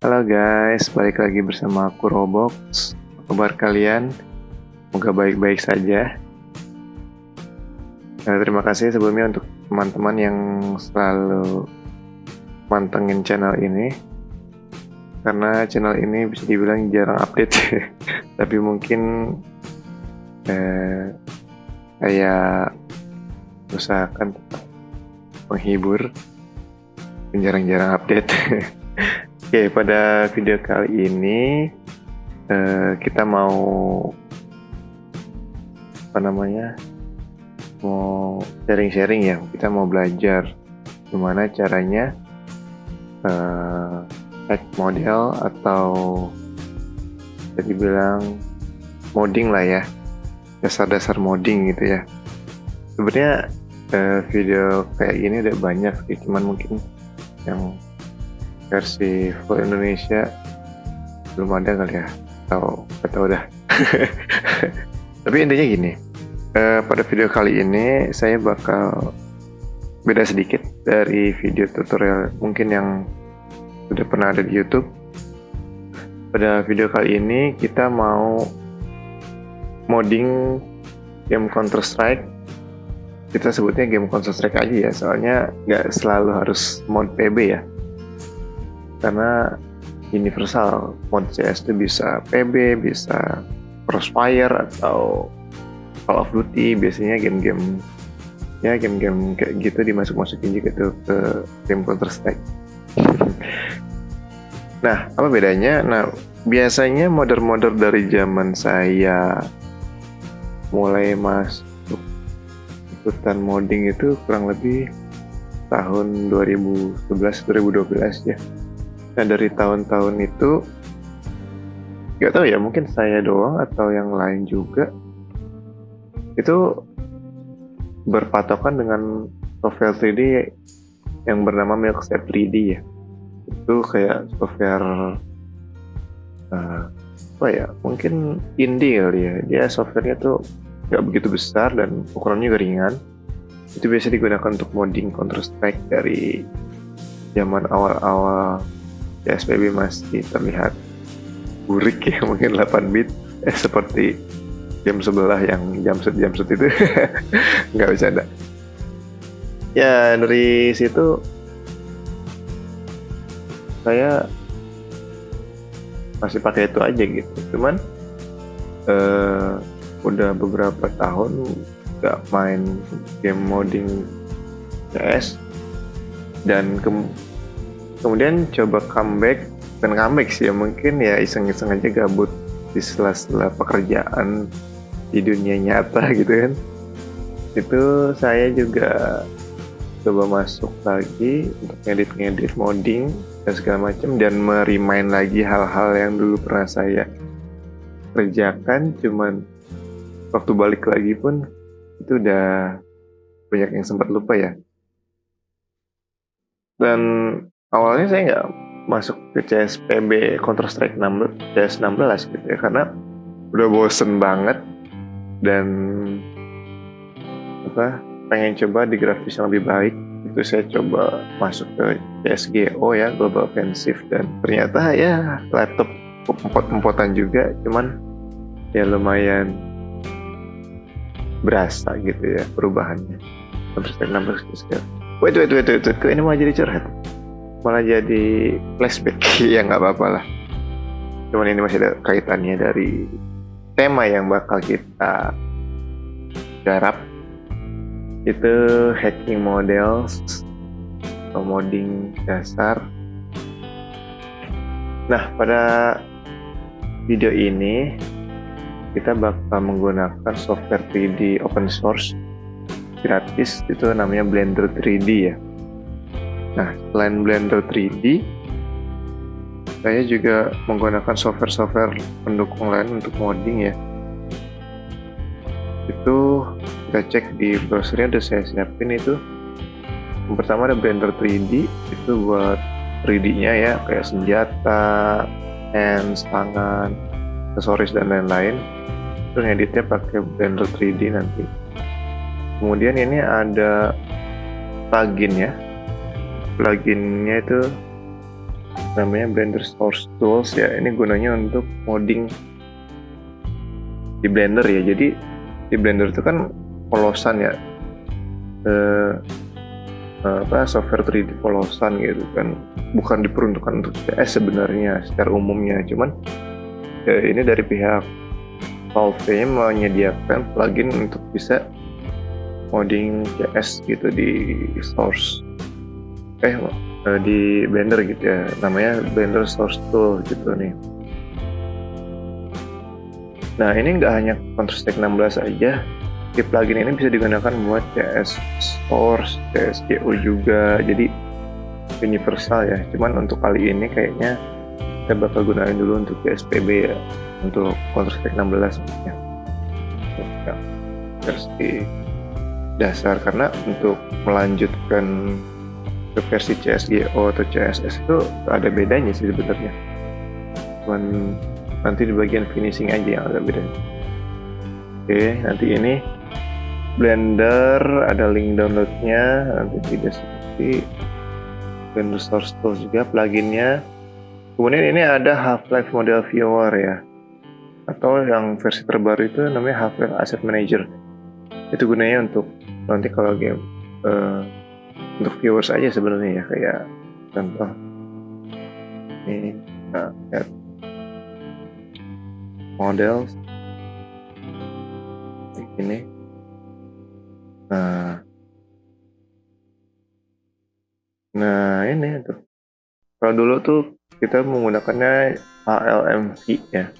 Halo guys, balik lagi bersama aku Robox. Apa kabar kalian? Semoga baik-baik saja. Nah, terima kasih sebelumnya untuk teman-teman yang selalu mantengin channel ini. Karena channel ini bisa dibilang jarang update, tapi mungkin eh, saya usahakan menghibur, jarang-jarang update. Oke, pada video kali ini uh, kita mau apa namanya? Mau sharing-sharing ya. Kita mau belajar gimana caranya uh, hack model atau jadi bilang modding lah ya. Dasar-dasar modding gitu ya. Sebenarnya uh, video kayak gini udah banyak sih, cuman mungkin yang versi full Indonesia belum ada kali ya. Atau atau udah tapi intinya gini uh, pada video kali ini saya bakal beda sedikit dari video tutorial mungkin yang sudah pernah ada di YouTube. Pada video kali ini kita mau modding game Counter Strike kita sebutnya game Counter Strike aja ya soalnya nggak selalu harus mod PB ya karena universal mod CS itu bisa PB bisa Crossfire atau Call of Duty biasanya game-game ya game-game kayak gitu dimasuk-masukin juga tuh ke game Counter Strike. Nah apa bedanya? Nah biasanya modder-modder dari zaman saya mulai masuk ikutan modding itu kurang lebih tahun 2011-2012 ya Nah dari tahun-tahun itu nggak tahu ya mungkin saya doang atau yang lain juga. Itu berpatokan dengan software 3D yang bernama Milkstep 3D ya. Itu kayak software uh, apa ya mungkin indie kali ya. Dia softwarenya tuh nggak begitu besar dan ukurannya juga ringan. Itu biasa digunakan untuk modding Counter Strike dari zaman awal-awal PSBB masih terlihat burik ya mungkin 8 bit. Eh, seperti jam sebelah yang jam set jam set itu. Nggak bisa ada ya dari situ saya masih pakai itu aja gitu. Cuman uh, udah beberapa tahun nggak main game modding CS dan ke kemudian coba comeback dan comeback sih ya mungkin ya iseng-iseng aja gabut di sela-sela pekerjaan di dunia nyata gitu kan. Itu saya juga coba masuk lagi untuk ngedit-ngedit modding dan segala macam dan merimain lagi hal-hal yang dulu pernah saya kerjakan cuman waktu balik lagi pun itu udah banyak yang sempat lupa ya. Dan awalnya saya nggak masuk ke CSPB Counter Strike 16 CS 16 gitu ya karena udah bosen banget dan apa pengen coba di grafis yang lebih baik. Itu saya coba masuk ke CSGO ya Global Offensive dan ternyata ya laptop empot-empotan juga cuman ya lumayan berasa gitu ya perubahannya. Counter Strike 16 gitu wait wait wait wait, wait. ini mau jadi curhat malah jadi flashback. Ya nggak apa-apa lah. Cuman ini masih ada kaitannya dari tema yang bakal kita garap. Itu hacking models atau modding dasar. Nah pada video ini kita bakal menggunakan software 3D open source gratis. Itu namanya Blender 3D ya Nah, selain Blender 3D, saya juga menggunakan software-software pendukung lain untuk modding ya. Itu kita cek di browsernya udah saya siapin itu. Yang pertama ada Blender 3D, itu buat 3D-nya ya, kayak senjata, hands, tangan, aksesoris dan lain-lain. Itu ngeditnya pakai Blender 3D nanti. Kemudian ini ada plugin ya, pluginnya itu namanya Blender Source Tools ya. Ini gunanya untuk modding di Blender ya. Jadi di Blender itu kan polosan ya. Eh, apa software 3D polosan gitu kan. Bukan diperuntukkan untuk CS sebenarnya secara umumnya. Cuman ya ini dari pihak Valve menyediakan plugin untuk bisa modding CS gitu di source eh, eh di Blender gitu ya. Namanya Blender Source Tool gitu nih. Nah ini nggak hanya Counter Strike 16 aja. Di plugin ini bisa digunakan buat CS Source, CSGO juga. Jadi universal ya. Cuman untuk kali ini kayaknya kita bakal gunain dulu untuk CSPB ya. Untuk Counter Strike 16 maksudnya. Ya, versi dasar. Karena untuk melanjutkan ke versi CSGO atau CSS itu ada bedanya sih sebenarnya. Cuman nanti di bagian finishing aja yang agak beda. Oke nanti ini Blender ada link downloadnya. Nanti di deskripsi. Blender Source Tools juga pluginnya. Kemudian ini ada Half-Life Model Viewer ya. Atau yang versi terbaru itu namanya Half-Life Asset Manager. Itu gunanya untuk nanti kalau game uh, untuk viewers aja sebenarnya ya kayak contoh ini nah, models ini Nah, nah ini tuh. Kalau dulu tuh kita menggunakannya HLMV ya.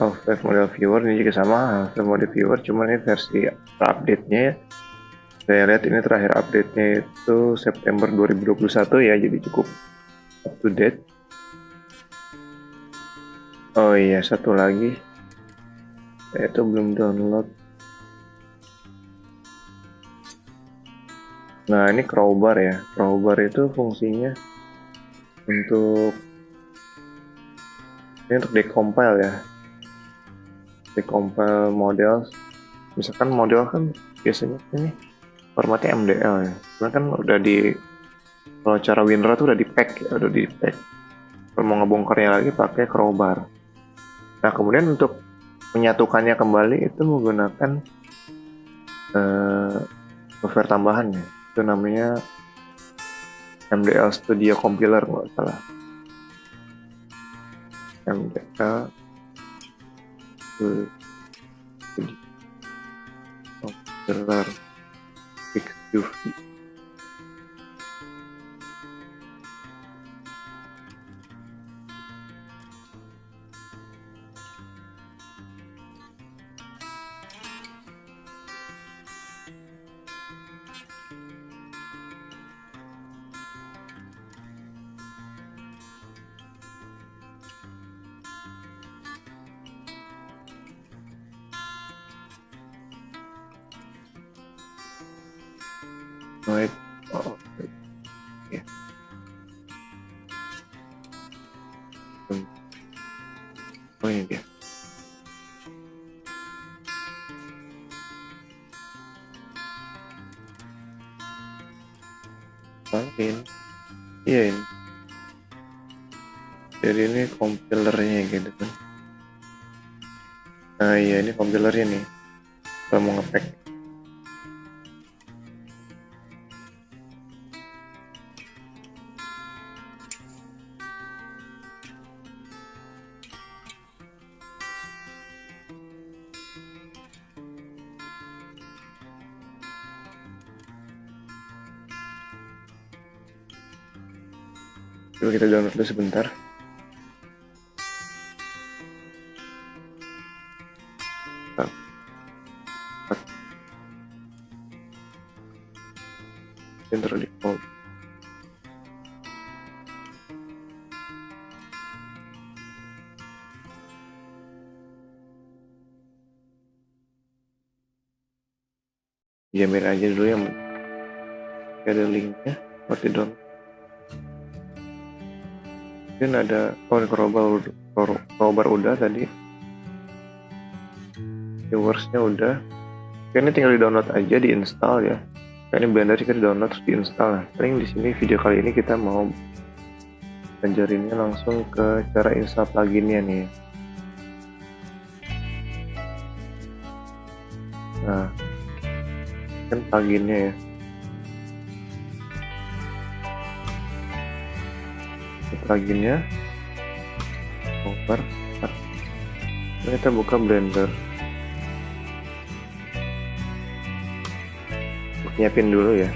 Half-Life Model Viewer ini juga sama Model Viewer, cuman ini versi update-nya ya. Saya lihat ini terakhir update-nya itu September 2021 ya, jadi cukup up to date. Oh iya, satu lagi. Saya itu belum download Nah ini crowbar ya, crowbar itu fungsinya untuk ini untuk decompile ya, decompile model. Misalkan model kan biasanya ini formatnya MDL ya, karena kan udah di kalau cara WinRAR tuh udah di pack ya, udah di pack. Kalau mau ngebongkarnya lagi pakai crowbar. Nah kemudian untuk menyatukannya kembali itu menggunakan uh, software tambahan ya itu namanya MDL Studio Compiler nggak salah MDL Studio Compiler you. Right. Oh, ya. Oh ini dia. Mungkin. Iya ini. Jadi ini kompilernya gitu kan. Nah iya ini kompilernya nih. Kalau mau ngepack Coba kita download dulu sebentar. Intro default. Jamin aja dulu yang ada linknya di download mungkin ada oh crowbar crowbar udah tadi. Viewersnya udah. Ini tinggal di download aja di install ya ini blender kita di download terus di install nah paling di sini video kali ini kita mau ajarinnya langsung ke cara install pluginnya nih. Nah kan pluginnya ya pluginnya over. Kita buka blender. Nyiapin dulu ya.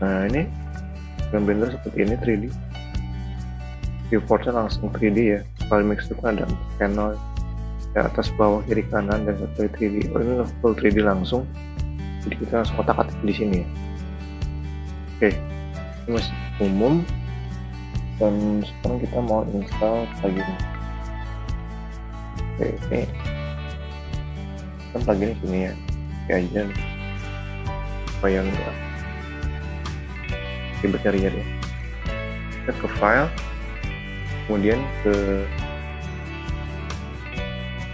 Nah ini blender seperti ini 3D viewportnya langsung 3D ya. File mix itu kan ada panel ya atas bawah kiri kanan dan satu 3D oh ini full 3D langsung jadi kita langsung kotak atik di sini. Ya oke ini masih umum. Dan sekarang kita mau install plugin. Oke ini kan plugin sini ya. Kayak aja nih. Supaya enggak? Ribet nyari-nyari kita ke file. Kemudian ke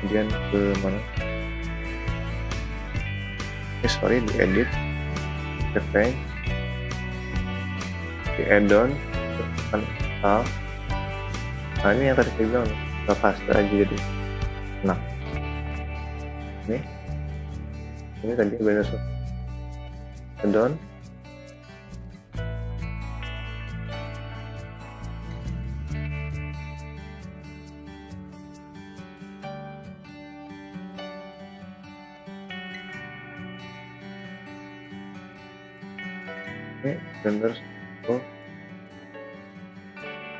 kemudian ke mana eh sorry di edit. Campaign di add-on nah ini yang tadi saya bilang kita paste aja jadi. Nah. Ini. Ini tadi beres add-on ini blender